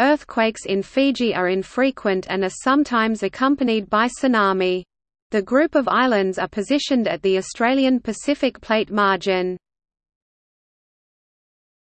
Earthquakes in Fiji are infrequent and are sometimes accompanied by tsunami. The group of islands are positioned at the Australian Pacific Plate margin.